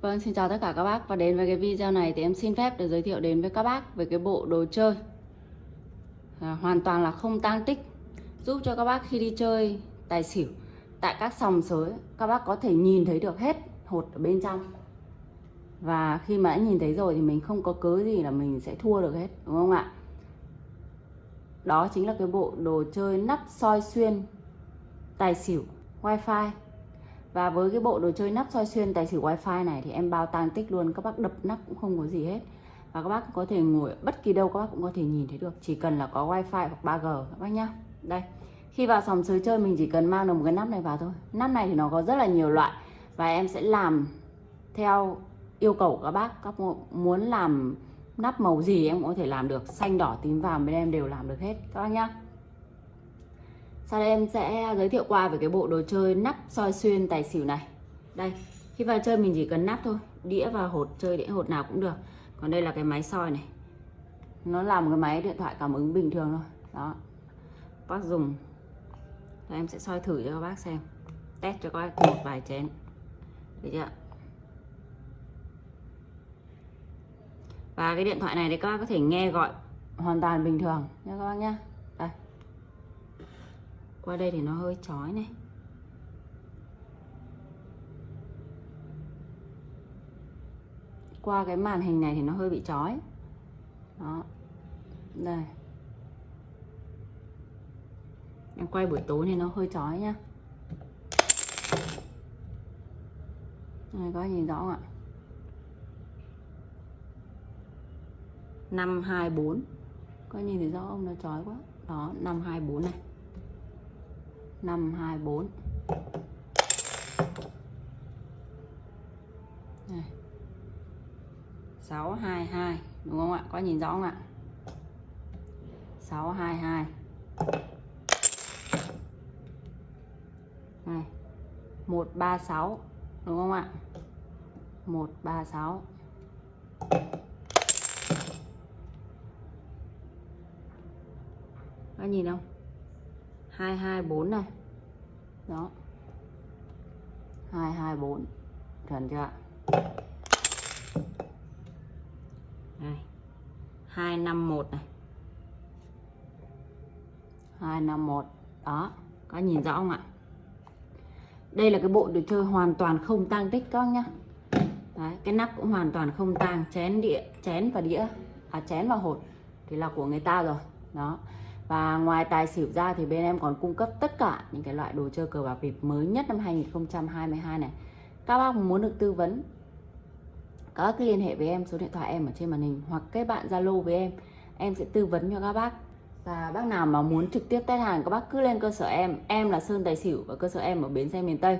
Vâng, xin chào tất cả các bác. Và đến với cái video này thì em xin phép để giới thiệu đến với các bác về cái bộ đồ chơi. À, hoàn toàn là không tang tích. Giúp cho các bác khi đi chơi tài xỉu tại các sòng sới các bác có thể nhìn thấy được hết hột ở bên trong. Và khi mà đã nhìn thấy rồi thì mình không có cớ gì là mình sẽ thua được hết đúng không ạ? Đó chính là cái bộ đồ chơi nắp soi xuyên tài xỉu wifi và với cái bộ đồ chơi nắp soi xuyên, tài xỉu wifi này thì em bao tang tích luôn. Các bác đập nắp cũng không có gì hết. Và các bác có thể ngồi, bất kỳ đâu các bác cũng có thể nhìn thấy được. Chỉ cần là có wifi hoặc 3G các bác nhá. Đây. Khi vào sòng sới chơi, mình chỉ cần mang được một cái nắp này vào thôi. Nắp này thì nó có rất là nhiều loại. Và em sẽ làm theo yêu cầu của các bác. Các muốn làm nắp màu gì em cũng có thể làm được. Xanh, đỏ, tím, vàng bên em đều làm được hết. Các bác nhá sau đây em sẽ giới thiệu qua về cái bộ đồ chơi nắp soi xuyên tài xỉu này. Đây, khi vào chơi mình chỉ cần nắp thôi, đĩa và hột, chơi đĩa hột nào cũng được. Còn đây là cái máy soi này. Nó là một cái máy điện thoại cảm ứng bình thường thôi. Đó. Bác dùng. Rồi em sẽ soi thử cho các bác xem. Test cho các bác một vài chén. Được chưa? Và cái điện thoại này thì các bác có thể nghe gọi hoàn toàn bình thường nha các bác nhé qua đây thì nó hơi chói này. Qua cái màn hình này thì nó hơi bị chói. Đó. Đây. Em quay buổi tối thì nó hơi chói nhá. Đây, có nhìn rõ không ạ? 524 có nhìn thấy rõ không? Nó chói quá. Đó 524 này. 524 này. 622 đúng không ạ? Có nhìn rõ không ạ? 622 này. 136 đúng không ạ? 136 có nhìn không? 224 này. Đó. 224 chuẩn chưa đây 251 này. 251 đó. Có nhìn rõ không ạ? Đây là cái bộ đồ chơi hoàn toàn không tang tích các nhá. Đấy, cái nắp cũng hoàn toàn không tang chén đĩa chén và đĩa. À chén và hột thì là của người ta rồi. Đó và ngoài tài xỉu ra thì bên em còn cung cấp tất cả những cái loại đồ chơi cờ bạc bịp mới nhất năm 2022 này. Các bác muốn được tư vấn, các bác cứ liên hệ với em, số điện thoại em ở trên màn hình hoặc kết bạn Zalo với em. Em sẽ tư vấn cho các bác. Và bác nào mà muốn trực tiếp test hàng, các bác cứ lên cơ sở em. Em là Sơn Tài Xỉu và cơ sở em ở bến xe miền Tây.